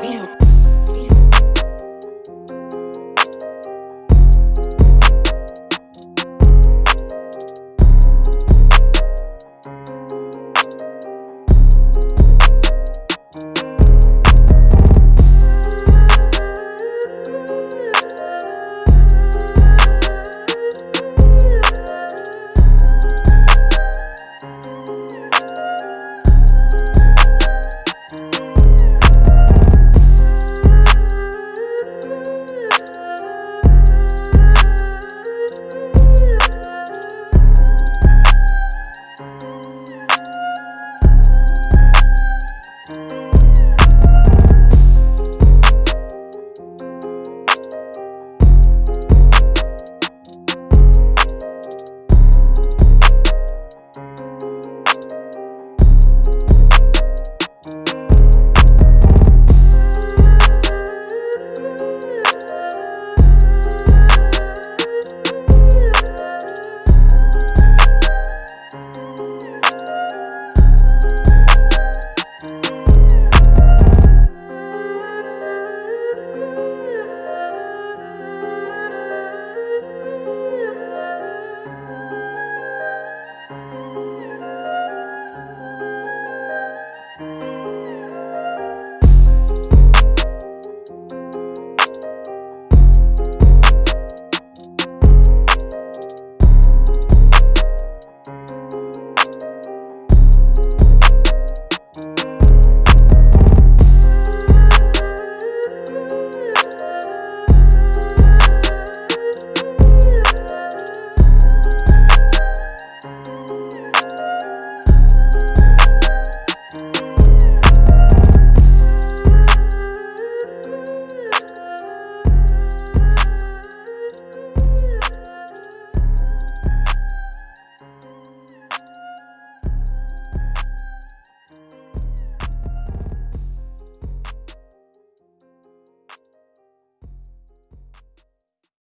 we don't